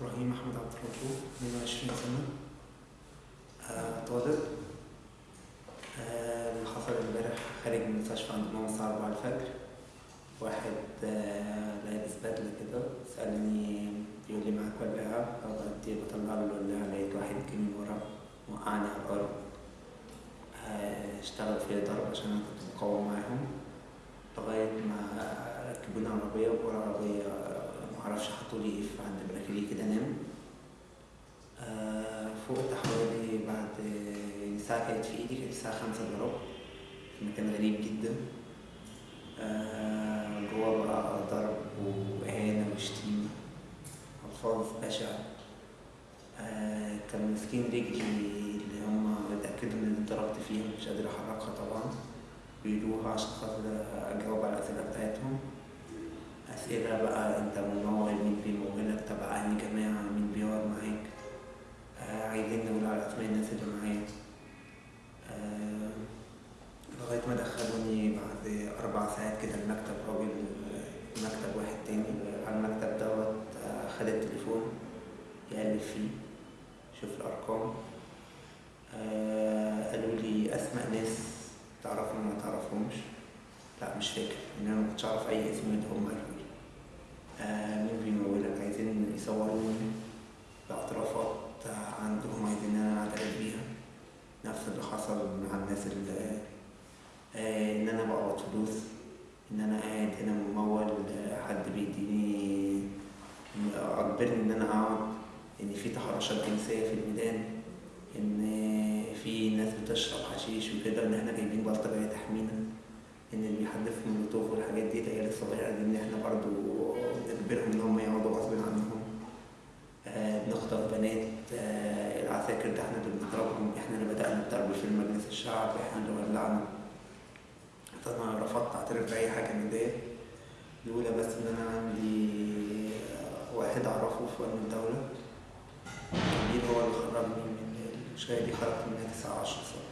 إبراهيم أحمد عبد الرؤوف 22 سنة. آه، طالب. آه، اللي حصل امبارح خارج من المستشفى عند ماما الساعة 4 الفجر. واحد آه، لابس بدلة كده سألني بيقول لي معاك ولاعة فبدي بطلع له الولاعة لقيت واحد جه من ورا وقعني على الأرض. آه، اشتغل فيا ضرب عشان أنا كنت مقاوم معاهم لغاية ما ركبوني عربية وورا عربية آه، معرفش حطولي إيه في عند مناخيري كده نام. آه، حوالي بعد الساعة كانت في إيدي كانت الساعة خمسة إلا ربع. في مكان غريب جدا. آه، جوا بقى ضرب وإهانة وشتيمة. ألفاظ بشعة. آه، كانوا ماسكين رجلي اللي هم اتأكدوا إن أنا اتضربت فيها مش قادر أحركها طبعا. بيدوها عشان خاطر أجاوب على الأسئلة بتاعتهم. أسئلة بقى أنت منور مين بيمولك تبع أنهي جماعة؟ مين بيقعد معاك؟ آه، عايزين نقول على أسماء الناس اللي معايا. آه، لغاية ما دخلوني بعد أربع ساعات كده المكتب راجل آه، مكتب واحد تاني على المكتب دوت آه، خد التليفون يقلب فيه شوف الأرقام. آه، قالوا لي أسماء ناس تعرفهم وما تعرفهمش. لا مش فاكر إن أنا مكنتش أعرف أي اسم من هم قالوا مين بيمولك عايزين يصوروني باعترافات عندهم عايزين إن أنا أعترف بيها. نفس اللي حصل مع الناس اللي آه، إن أنا بقبض فلوس إن أنا قاعد هنا ممول آه، حد بيديني أجبرني إن أنا أقعد إن في تحرشات جنسية في الميدان إن في ناس بتشرب حشيش وكده إن إحنا جايبين بلطجية تحمينا. إن اللي بيحدف مولوتوف والحاجات دي العيال الصغيرة دي إن إحنا برضو نجبرهم إن هم يقعدوا غصب عنهم. آه، بنخطف بنات. آه، العساكر ده إحنا اللي بنضربهم. إحنا اللي بدأنا الضرب في مجلس الشعب. إحنا اللي ولعنا. فأنا رفضت أعترف بأي حاجة من ديت. الأولى بس إن أنا عندي واحد أعرفه في أمن الدولة. كبير هو اللي خرجني من الشاي دي؟ خرجت منها تسعة عشر سنة